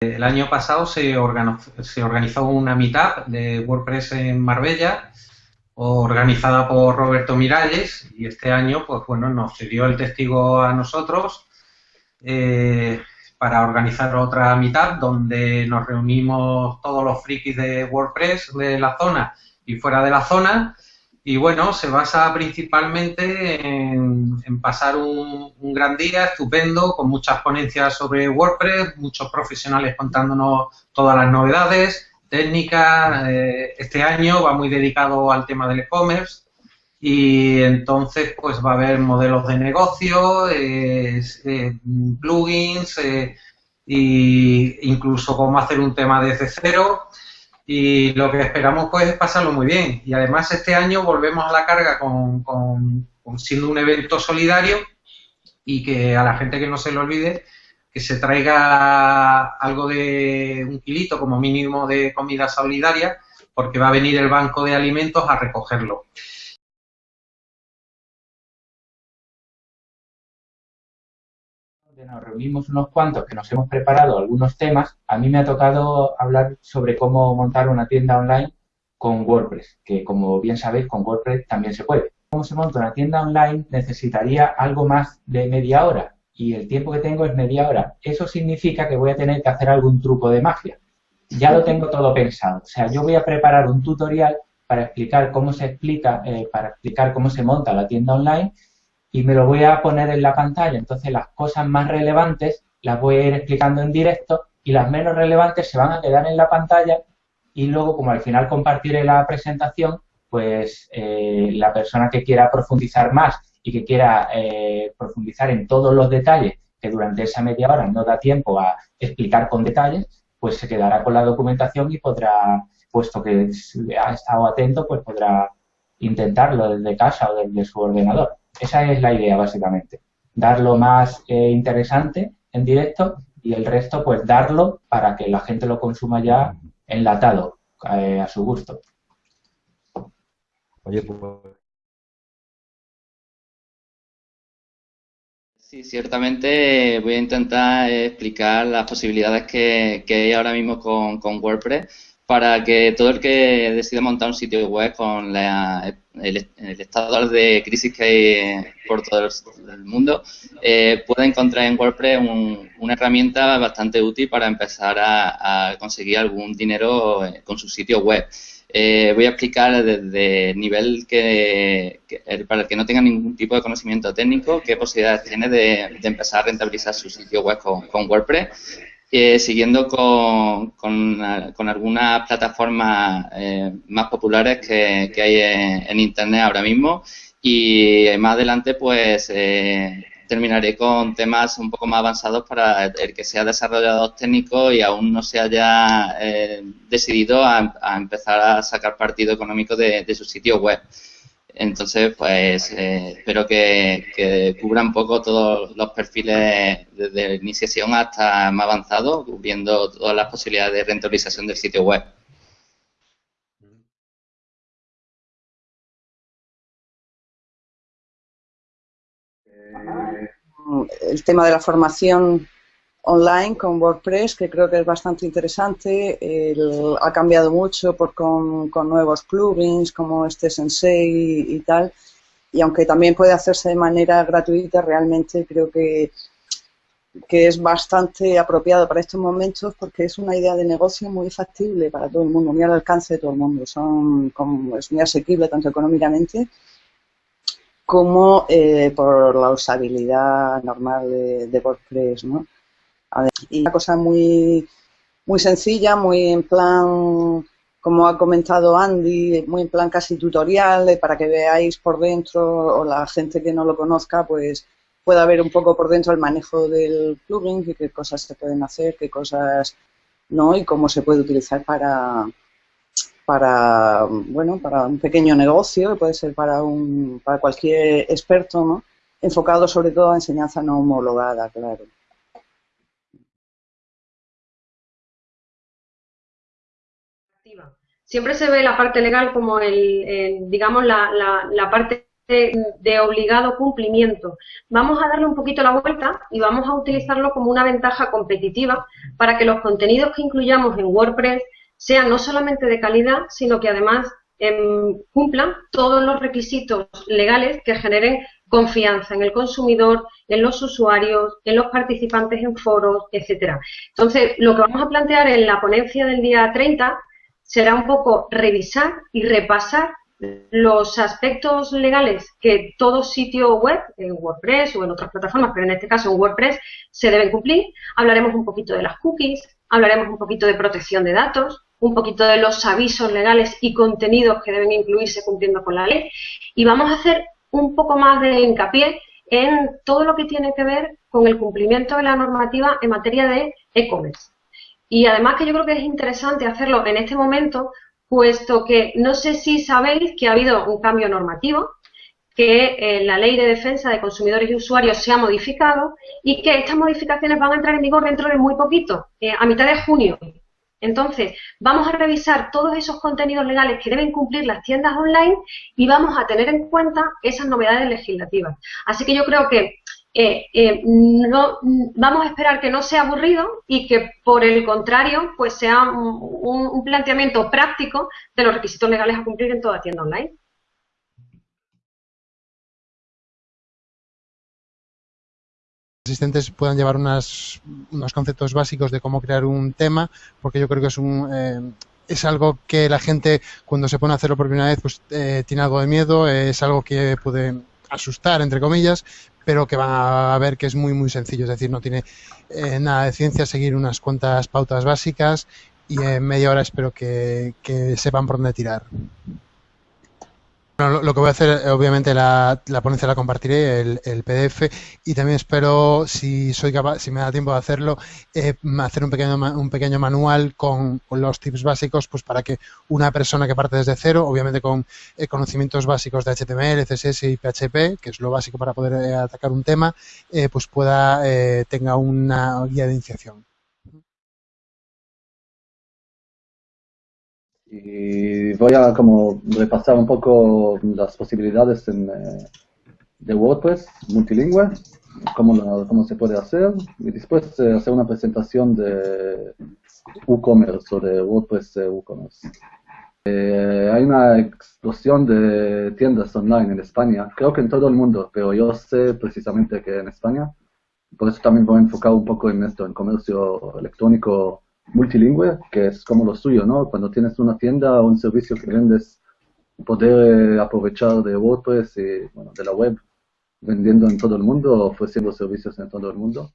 El año pasado se organizó, una meetup de WordPress en Marbella, organizada por Roberto Miralles, y este año, pues bueno, nos cedió el testigo a nosotros eh, para organizar otra meetup donde nos reunimos todos los frikis de WordPress de la zona y fuera de la zona y bueno, se basa principalmente en, pasar un, gran día estupendo, con muchas ponencias sobre WordPress, muchos profesionales contándonos todas las novedades, técnicas. Eh, este año va muy dedicado al tema del e-commerce y entonces pues va a haber modelos de negocio, eh, plugins e incluso cómo hacer un tema desde cero y lo que esperamos pues es pasarlo muy bien. Y además este año volvemos a la carga con, con, siendo un evento solidario y que a la gente que no se le olvide que se traiga algo de un kilito como mínimo de comida solidaria porque va a venir el banco de alimentos a recogerlo. Nos reunimos unos cuantos que nos hemos preparado algunos temas, a mí me ha tocado hablar sobre cómo montar una tienda online con WordPress, que como bien sabéis, con WordPress también se puede. ¿Cómo se monta una tienda online? Necesitaría algo más de media hora y el tiempo que tengo es media hora. Eso significa que voy a tener que hacer algún truco de magia. Ya lo tengo todo pensado. O sea, yo voy a preparar un tutorial para explicar cómo se explica, eh, para explicar cómo se monta la tienda online y me lo voy a poner en la pantalla. Entonces las cosas más relevantes las voy a ir explicando en directo y las menos relevantes se van a quedar en la pantalla y luego como al final compartiré la presentación, pues eh, la persona que quiera profundizar más y que quiera eh, profundizar en todos los detalles que durante esa media hora no da tiempo a explicar con detalles, pues se quedará con la documentación y podrá, puesto que ha estado atento, pues podrá intentarlo desde casa o desde su ordenador. Esa es la idea, básicamente. Darlo más eh, interesante en directo y el resto, pues darlo para que la gente lo consuma ya enlatado, eh, a su gusto. Oye, pues... Sí, ciertamente voy a intentar explicar las posibilidades que, hay ahora mismo con, con WordPress para que todo el que decida montar un sitio web con el, estado de crisis que hay por todo el, mundo eh, pueda encontrar en WordPress una herramienta bastante útil para empezar a, conseguir algún dinero eh, con su sitio web. Eh, voy a explicar desde el nivel que, para el que no tenga ningún tipo de conocimiento técnico, qué posibilidades tiene de, empezar a rentabilizar su sitio web con WordPress eh, siguiendo con, con, algunas plataformas eh, más populares que, hay en, Internet ahora mismo y más adelante pues eh, terminaré con temas un poco más avanzados para el que sea desarrollador técnico y aún no se haya decidido a, empezar a sacar partido económico de su sitio web. Entonces, pues eh, espero que, cubra un poco todos los perfiles desde iniciación hasta más avanzado, cubriendo todas las posibilidades de rentabilización del sitio web. El tema de la formación online con WordPress, que creo que es bastante interesante. ha cambiado mucho por, con, nuevos plugins como este Sensei y, tal. Y aunque también puede hacerse de manera gratuita, realmente creo que, que es bastante apropiado para estos momentos porque es una idea de negocio muy factible para todo el mundo, muy al alcance de todo el mundo. Son, como, es muy asequible tanto económicamente como eh, por la usabilidad normal de, de WordPress, ¿no? Y una cosa muy, muy sencilla, muy en plan, como ha comentado Andy, muy en plan casi tutorial, para que veáis por dentro o la gente que no lo conozca, pues pueda ver un poco por dentro el manejo del plugin y qué cosas se pueden hacer, qué cosas no y cómo se puede utilizar para, para bueno para un pequeño negocio puede ser para un para cualquier experto no enfocado sobre todo a enseñanza no homologada claro Siempre se ve la parte legal como el, digamos, la, la, parte de, obligado cumplimiento. Vamos a darle un poquito la vuelta y vamos a utilizarlo como una ventaja competitiva para que los contenidos que incluyamos en WordPress sean no solamente de calidad, sino que además em, cumplan todos los requisitos legales que generen confianza en el consumidor, en los usuarios, en los participantes en foros, etcétera. Entonces, lo que vamos a plantear en la ponencia del día 30 será un poco revisar y repasar los aspectos legales que todo sitio web, en WordPress o en otras plataformas, pero en este caso en WordPress, se deben cumplir. Hablaremos un poquito de las cookies, hablaremos un poquito de protección de datos, un poquito de los avisos legales y contenidos que deben incluirse cumpliendo con la ley y vamos a hacer un poco más de hincapié en todo lo que tiene que ver con el cumplimiento de la normativa en materia de e-commerce. Y además que yo creo que es interesante hacerlo en este momento puesto que no sé si sabéis que ha habido un cambio normativo, que eh, la ley de defensa de consumidores y usuarios se ha modificado y que estas modificaciones van a entrar en vigor dentro de muy poquito, eh, a mitad de junio. Entonces, vamos a revisar todos esos contenidos legales que deben cumplir las tiendas online y vamos a tener en cuenta esas novedades legislativas. Así que yo creo que eh, eh, no, vamos a esperar que no sea aburrido y que por el contrario pues sea un, planteamiento práctico de los requisitos legales a cumplir en toda tienda online. asistentes puedan llevar unos conceptos básicos de cómo crear un tema, porque yo creo que es un eh, es algo que la gente cuando se pone a hacerlo por primera vez pues tiene algo de miedo, es algo que puede asustar entre comillas, pero que van a ver que es muy, muy sencillo. Es decir, no tiene eh, nada de ciencia seguir unas cuantas pautas básicas y en media hora espero que, que sepan por dónde tirar lo, que voy a hacer, obviamente, la, la ponencia la compartiré, el, PDF, y también espero, si soy capaz, si me da tiempo de hacerlo, eh, hacer un pequeño, un pequeño manual con, los tips básicos, pues para que una persona que parte desde cero, obviamente con eh, conocimientos básicos de HTML, CSS y PHP, que es lo básico para poder eh, atacar un tema, pues pueda, tenga una guía de iniciación. Y voy a como repasar un poco las posibilidades en, eh, de WordPress multilingüe, cómo, cómo se puede hacer, y después eh, hacer una presentación de WooCommerce o de WordPress eh, WooCommerce. hay una explosión de tiendas online en España, creo que en todo el mundo, pero yo sé precisamente que en España, por eso también voy a enfocar un poco en esto, en comercio electrónico multilingüe, que es como lo suyo, ¿no? Cuando tienes una tienda o un servicio que vendes, poder eh, aprovechar de WordPress y bueno, de la web, vendiendo en todo el mundo, ofreciendo servicios en todo el mundo.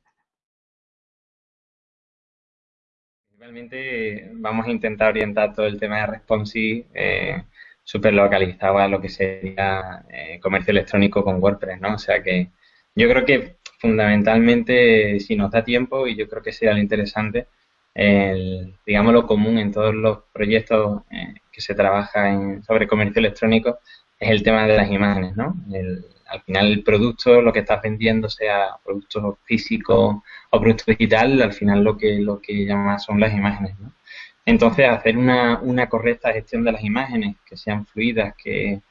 Principalmente vamos a intentar orientar todo el tema de responsive eh, súper localizado a lo que sería eh, comercio electrónico con WordPress, ¿no? O sea que yo creo que fundamentalmente, si nos da tiempo, y yo creo que sería lo interesante, el, digamos, lo común en todos los proyectos eh, que se trabaja en, sobre comercio electrónico es el tema de las imágenes, ¿no? al final el producto, lo que estás vendiendo, sea producto físico o producto digital, al final lo que lo que llama son las imágenes, ¿no? Entonces, hacer una, una correcta gestión de las imágenes, que sean fluidas, que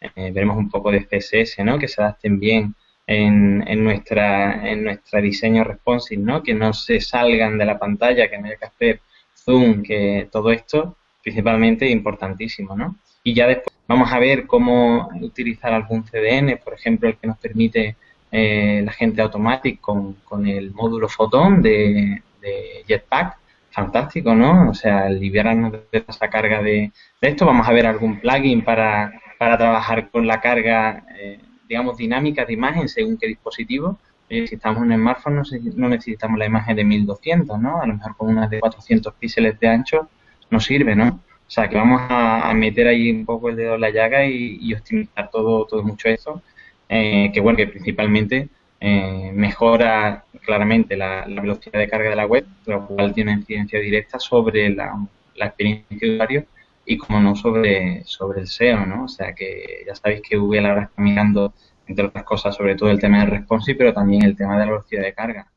eh, veremos un poco de CSS, ¿no? Que se adapten bien en, en, nuestra, en nuestra diseño responsive, ¿no? Que no se salgan de la pantalla, que no haya que hacer zoom, que todo esto principalmente importantísimo, ¿no? Y ya después vamos a ver cómo utilizar algún CDN, por ejemplo, el que nos permite eh, la gente automática con, con, el módulo Photon de, de, Jetpack. Fantástico, ¿no? O sea, liberarnos de esa carga de, de, esto. Vamos a ver algún plugin para, para trabajar con la carga eh, digamos, dinámicas de imagen según qué dispositivo. Eh, si estamos en un smartphone no, necesitamos la imagen de 1200, ¿no? A lo mejor con una de 400 píxeles de ancho nos sirve, ¿no? O sea, que vamos a, meter ahí un poco el dedo en la llaga y, optimizar todo, todo mucho eso. Eh, que bueno, que principalmente eh, mejora claramente la, velocidad de carga de la web, lo cual tiene incidencia directa sobre la, la experiencia de usuario y como no sobre, sobre el SEO, ¿no? O sea que ya sabéis que Google ahora está mirando, entre otras cosas, sobre todo el tema del responsive, pero también el tema de la velocidad de carga.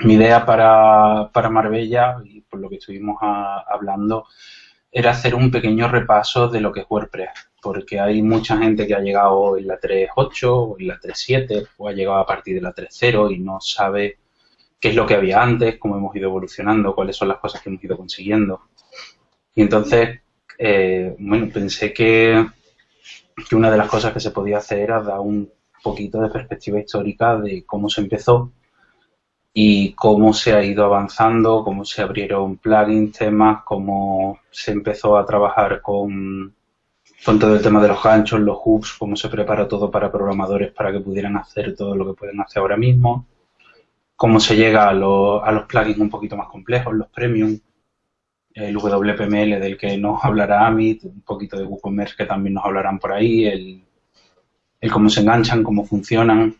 mi idea para, para Marbella, y por lo que estuvimos hablando, era hacer un pequeño repaso de lo que es WordPress, porque hay mucha gente que ha llegado en la 3.8 o en la 3.7 o ha llegado a partir de la 3.0 y no sabe qué es lo que había antes, cómo hemos ido evolucionando, cuáles son las cosas que hemos ido consiguiendo. Y entonces, eh, bueno, pensé que, que una de las cosas que se podía hacer era dar un poquito de perspectiva histórica de cómo se empezó y cómo se ha ido avanzando, cómo se abrieron plugins, temas, cómo se empezó a trabajar con, con todo el tema de los ganchos, los hooks, cómo se prepara todo para programadores para que pudieran hacer todo lo que pueden hacer ahora mismo, cómo se llega a, a los plugins un poquito más complejos, los premium, el WPML del que nos hablará Amit, un poquito de WooCommerce que también nos hablarán por ahí, el, el cómo se enganchan, cómo funcionan.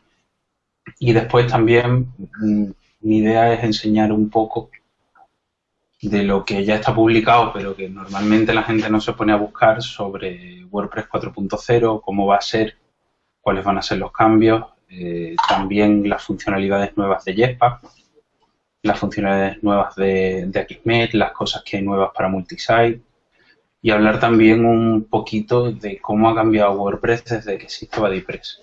Y después también mm, mi idea es enseñar un poco de lo que ya está publicado, pero que normalmente la gente no se pone a buscar sobre WordPress 4.0, cómo va a ser, cuáles van a ser los cambios, eh, también las funcionalidades nuevas de Jetpack, las funcionalidades nuevas de, de Akismet, las cosas que hay nuevas para multisite y hablar también un poquito de cómo ha cambiado WordPress desde que existe BuddyPress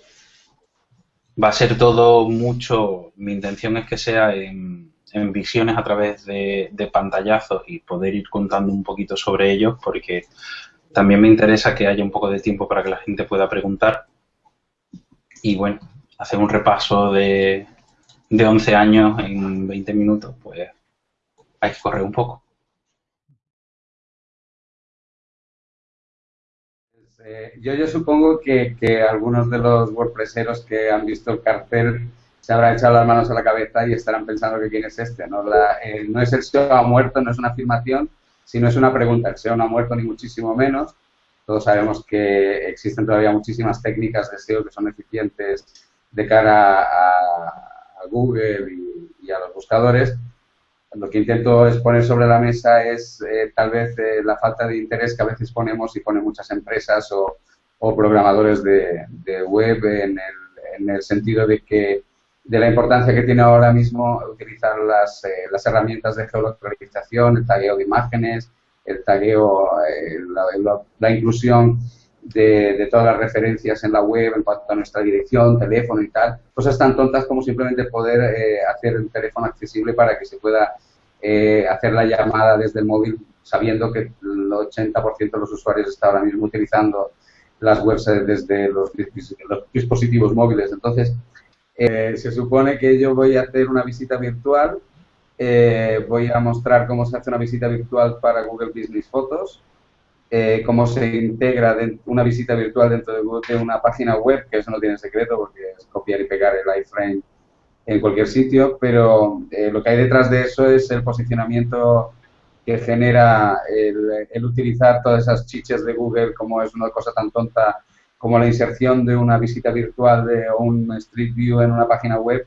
va a ser todo mucho, mi intención es que sea en, visiones a través de, pantallazos y poder ir contando un poquito sobre ellos porque también me interesa que haya un poco de tiempo para que la gente pueda preguntar y bueno, hacer un repaso de, de 11 años en 20 minutos, pues hay que correr un poco. Eh, yo, yo supongo que, que, algunos de los WordPresseros que han visto el cartel se habrán echado las manos a la cabeza y estarán pensando que quién es este. No, eh, no es el SEO ha muerto, no es una afirmación, sino es una pregunta. El SEO no ha muerto ni muchísimo menos. Todos sabemos que existen todavía muchísimas técnicas de SEO que son eficientes de cara a, Google y a los buscadores, lo que intento es poner sobre la mesa es eh, tal vez eh, la falta de interés que a veces ponemos y ponen muchas empresas o, programadores de, web en el, en el, sentido de que de la importancia que tiene ahora mismo utilizar las, eh, las herramientas de geolocalización, el tagueo de imágenes, el tagueo, la, la, inclusión de, de, todas las referencias en la web en cuanto a nuestra dirección, teléfono y tal. Cosas tan tontas como simplemente poder eh, hacer el teléfono accesible para que se pueda eh, hacer la llamada desde el móvil sabiendo que el 80% de los usuarios está ahora mismo utilizando las webs desde los, dispositivos móviles. Entonces, eh, se supone que yo voy a hacer una visita virtual, voy a mostrar cómo se hace una visita virtual para Google Business Photos, eh, cómo se integra una visita virtual dentro de, una página web, que eso no tiene secreto porque es copiar y pegar el iframe en cualquier sitio, pero eh, lo que hay detrás de eso es el posicionamiento que genera el, utilizar todas esas chiches de Google como es una cosa tan tonta como la inserción de una visita virtual de un Street View en una página web,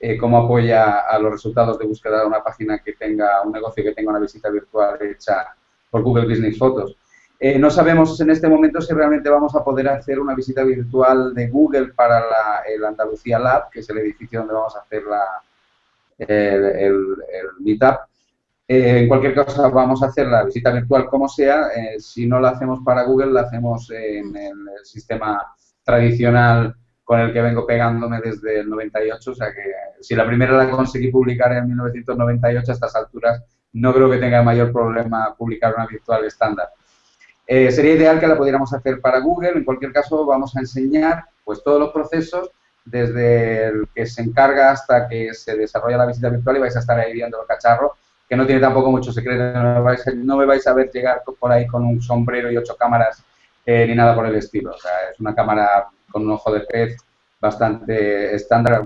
eh, cómo apoya a los resultados de búsqueda de una página que tenga un negocio que tenga una visita virtual hecha por Google Business Photos. Eh, no sabemos en este momento si realmente vamos a poder hacer una visita virtual de Google para el Andalucía Lab, que es el edificio donde vamos a hacer la, el, Meetup. Eh, en cualquier caso, vamos a hacer la visita virtual como sea. Eh, si no la hacemos para Google, la hacemos en el sistema tradicional con el que vengo pegándome desde el 98. O sea que si la primera la conseguí publicar en 1998, a estas alturas no creo que tenga mayor problema publicar una virtual estándar. Eh, sería ideal que la pudiéramos hacer para Google. En cualquier caso, vamos a enseñar pues todos los procesos desde el que se encarga hasta que se desarrolla la visita virtual y vais a estar ahí viendo el cacharro, que no tiene tampoco mucho secreto. No, me vais a ver llegar por ahí con un sombrero y ocho cámaras eh, ni nada por el estilo. O sea, es una cámara con un ojo de pez bastante estándar.